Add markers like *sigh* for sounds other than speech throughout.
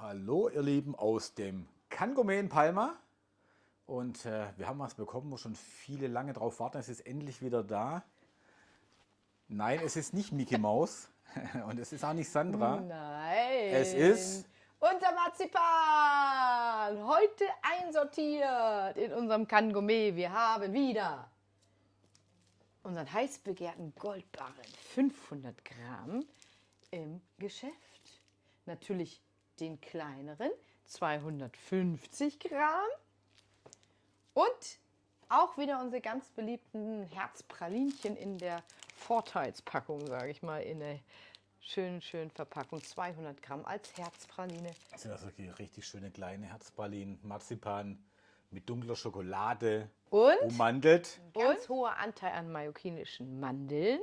Hallo ihr Lieben aus dem Kangome in Palma und äh, wir haben was bekommen, wo schon viele lange drauf warten. Es ist endlich wieder da. Nein, es ist nicht Mickey Mouse *laughs* und es ist auch nicht Sandra. Nein. Es ist unser Marzipan. Heute einsortiert in unserem Kangome. Wir haben wieder unseren heiß begehrten Goldbarren 500 Gramm im Geschäft. Natürlich den kleineren 250 Gramm und auch wieder unsere ganz beliebten Herzpralinchen in der Vorteilspackung, sage ich mal, in der schönen, schönen Verpackung. 200 Gramm als Herzpraline. Das sind also richtig schöne kleine Herzpralinen, Marzipan mit dunkler Schokolade Und? ummantelt. Ganz hoher Anteil an mallorquinischen Mandeln.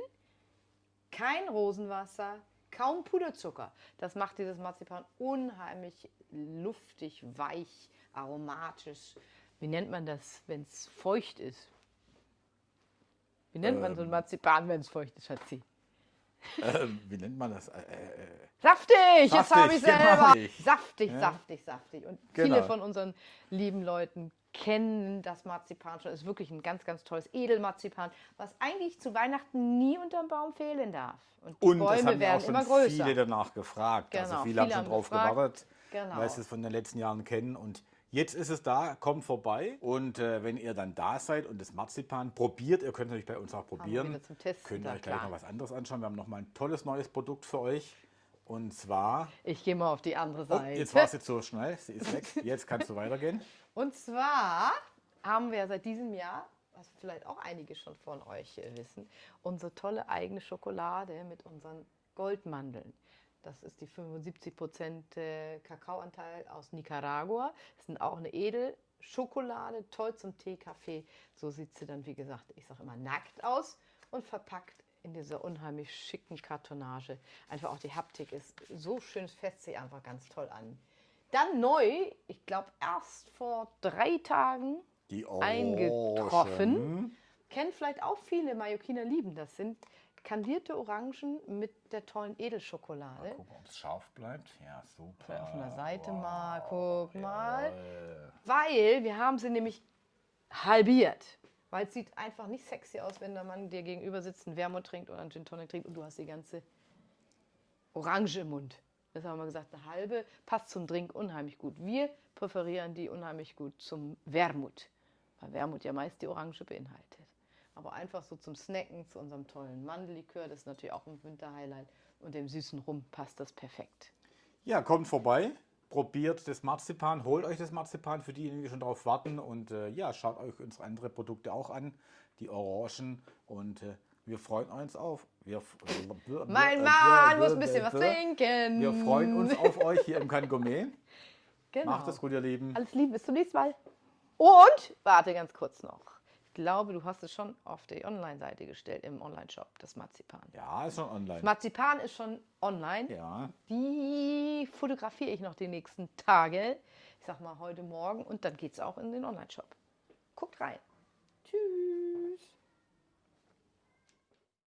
Kein Rosenwasser, kaum Puderzucker. Das macht dieses Marzipan unheimlich luftig, weich, aromatisch. Wie nennt man das, wenn es feucht ist? Wie nennt man so ein Ähm. Marzipan, wenn es feucht ist, Schatzi? Äh, wie nennt man das? Äh, äh, Saftig, jetzt Saftig, habe ich genau. selber. Saftig, Ja. saftig, saftig. Und Genau. viele von unseren lieben Leuten kennen das Marzipan schon. Es ist wirklich ein ganz, ganz tolles Edelmarzipan, was eigentlich zu Weihnachten nie unterm Baum fehlen darf. Und die Und das Bäume haben ja auch werden schon immer größer. viele danach gefragt. also Genau, viele, haben viele schon haben drauf gefragt. gewartet, Genau. weil sie es von den letzten Jahren kennen. Und jetzt ist es da, kommt vorbei. Und äh, wenn ihr dann da seid und das Marzipan probiert, ihr könnt natürlich bei uns auch probieren. könnt da, euch gleich klar. noch was anderes anschauen. Wir haben noch mal ein tolles neues Produkt für euch. Und zwar, Ich gehe mal auf die andere oh, Seite. jetzt war es jetzt so schnell, sie ist weg. *laughs* Jetzt kannst du weitergehen. Und zwar haben wir seit diesem Jahr, was vielleicht auch einige schon von euch wissen, unsere tolle eigene Schokolade mit unseren Goldmandeln. Das ist die 75% äh, Kakaoanteil aus Nicaragua. Das ist auch eine Edelschokolade, toll zum Tee, Kaffee. So sieht sie dann, wie gesagt, ich sage immer nackt aus und verpackt in dieser unheimlich schicken Kartonage. Einfach auch die Haptik ist so schön, es fässt sich einfach ganz toll an. Dann neu, ich glaube erst vor drei Tagen Die eingetroffen. Kennen vielleicht auch viele Mallorquiner lieben. Das sind kandierte Orangen mit der tollen Edelschokolade. Gucken, ob es scharf bleibt. Ja, super. Vielleicht auf einer Seite mal, guck mal. Jawohl. Weil wir haben sie nämlich halbiert. Weil es sieht einfach nicht sexy aus, wenn der Mann dir gegenüber sitzt, einen Wermut trinkt oder einen Gin Tonic trinkt und du hast die ganze Orange im Mund. Das haben wir gesagt, eine halbe passt zum Drink unheimlich gut. Wir präferieren die unheimlich gut zum Wermut, weil Wermut ja meist die Orange beinhaltet. Aber einfach so zum Snacken, zu unserem tollen Mandellikör, das ist natürlich auch ein Winterhighlight und dem süßen Rum passt das perfekt. Ja, kommt vorbei, probiert das Marzipan, holt euch das Marzipan für diejenigen, die schon drauf warten und äh, ja, schaut euch unsere anderen Produkte auch an, die Orangen und äh, wir freuen uns auf. Wir, Mein Mann muss ein bisschen was trinken. Wir freuen uns auf euch hier im Kangome. *laughs* Genau. Macht es gut, ihr Lieben. Alles Liebe, bis zum nächsten Mal. Und, warte ganz kurz noch. Ich glaube, du hast es schon auf die Online-Seite gestellt, im Online-Shop, das Marzipan. Ja, ist schon online. Marzipan ist schon online. Ja, Die fotografiere ich noch die nächsten Tage. Ich sag mal heute Morgen und dann geht es auch in den Online-Shop. Guckt rein. Tschüss.